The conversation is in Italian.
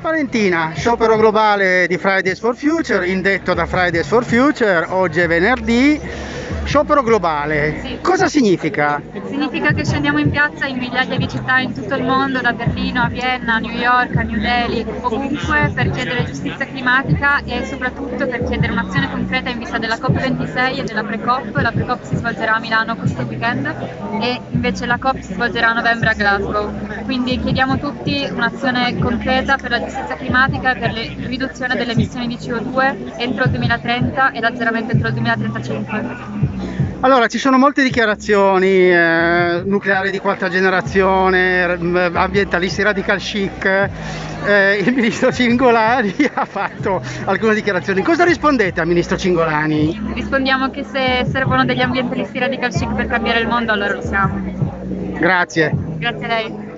Valentina, sciopero globale di Fridays for Future, indetto da Fridays for Future, oggi è venerdì, sciopero globale. Sì. Cosa significa? Significa che scendiamo in piazza in migliaia di città in tutto il mondo, da Berlino a Vienna, a New York, a New Delhi, ovunque per chiedere giustizia climatica e soprattutto per chiedere un'azione concreta in vista della COP26 e della pre-COP. La pre-COP si svolgerà a Milano questo weekend e invece la COP si svolgerà a novembre a Glasgow. Quindi chiediamo tutti un'azione concreta per la giustizia climatica e per la riduzione delle emissioni di CO2 entro il 2030 e l'azzeramento entro il 2035. Allora, ci sono molte dichiarazioni, eh, nucleari di quarta generazione, r- ambientalisti radical chic, eh, il ministro Cingolani ha fatto alcune dichiarazioni. Cosa rispondete al ministro Cingolani? Rispondiamo che se servono degli ambientalisti radical chic per cambiare il mondo allora lo siamo. Grazie. Grazie a lei.